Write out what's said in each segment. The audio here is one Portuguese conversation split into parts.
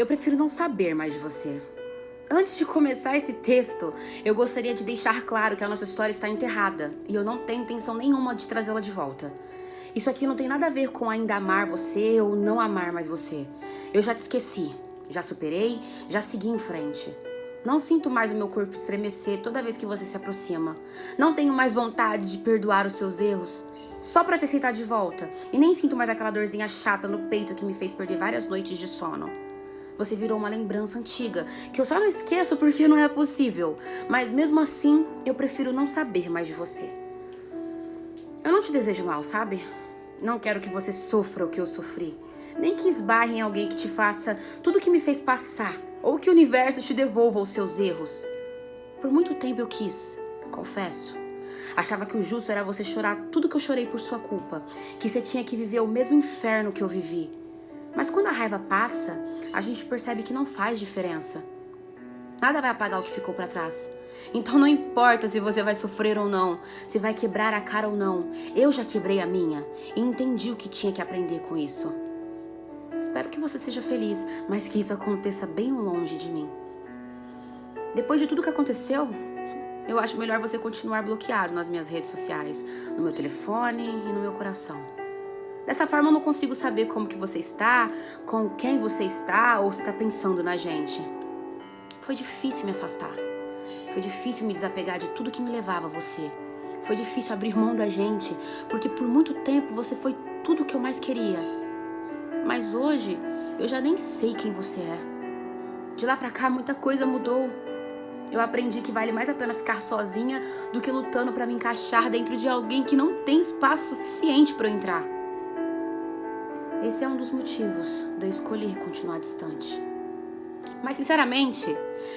Eu prefiro não saber mais de você. Antes de começar esse texto, eu gostaria de deixar claro que a nossa história está enterrada e eu não tenho intenção nenhuma de trazê-la de volta. Isso aqui não tem nada a ver com ainda amar você ou não amar mais você. Eu já te esqueci, já superei, já segui em frente. Não sinto mais o meu corpo estremecer toda vez que você se aproxima. Não tenho mais vontade de perdoar os seus erros só para te aceitar de volta. E nem sinto mais aquela dorzinha chata no peito que me fez perder várias noites de sono. Você virou uma lembrança antiga, que eu só não esqueço porque não é possível. Mas mesmo assim, eu prefiro não saber mais de você. Eu não te desejo mal, sabe? Não quero que você sofra o que eu sofri. Nem que esbarre em alguém que te faça tudo o que me fez passar. Ou que o universo te devolva os seus erros. Por muito tempo eu quis, confesso. Achava que o justo era você chorar tudo que eu chorei por sua culpa. Que você tinha que viver o mesmo inferno que eu vivi. Mas quando a raiva passa, a gente percebe que não faz diferença. Nada vai apagar o que ficou para trás. Então não importa se você vai sofrer ou não, se vai quebrar a cara ou não. Eu já quebrei a minha e entendi o que tinha que aprender com isso. Espero que você seja feliz, mas que isso aconteça bem longe de mim. Depois de tudo que aconteceu, eu acho melhor você continuar bloqueado nas minhas redes sociais, no meu telefone e no meu coração. Dessa forma eu não consigo saber como que você está, com quem você está ou se está pensando na gente. Foi difícil me afastar. Foi difícil me desapegar de tudo que me levava a você. Foi difícil abrir mão da gente, porque por muito tempo você foi tudo que eu mais queria. Mas hoje eu já nem sei quem você é. De lá pra cá muita coisa mudou. Eu aprendi que vale mais a pena ficar sozinha do que lutando para me encaixar dentro de alguém que não tem espaço suficiente para eu entrar. Esse é um dos motivos de eu escolher continuar distante. Mas, sinceramente,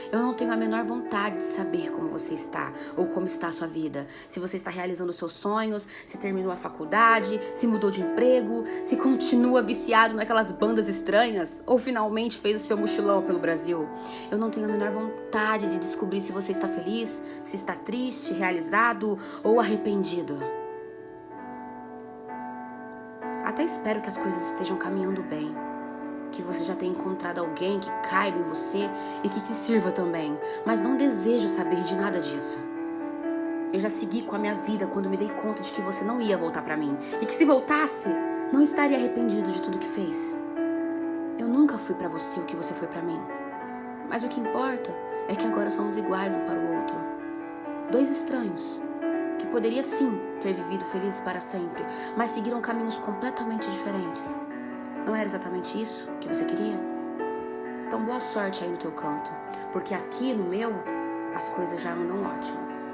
eu não tenho a menor vontade de saber como você está ou como está a sua vida. Se você está realizando seus sonhos, se terminou a faculdade, se mudou de emprego, se continua viciado naquelas bandas estranhas ou finalmente fez o seu mochilão pelo Brasil. Eu não tenho a menor vontade de descobrir se você está feliz, se está triste, realizado ou arrependido. Até espero que as coisas estejam caminhando bem. Que você já tenha encontrado alguém que caiba em você e que te sirva também. Mas não desejo saber de nada disso. Eu já segui com a minha vida quando me dei conta de que você não ia voltar para mim. E que se voltasse, não estaria arrependido de tudo que fez. Eu nunca fui para você o que você foi para mim. Mas o que importa é que agora somos iguais um para o outro. Dois estranhos que poderia sim ter vivido felizes para sempre, mas seguiram caminhos completamente diferentes. Não era exatamente isso que você queria? Então boa sorte aí no teu canto, porque aqui no meu as coisas já andam ótimas.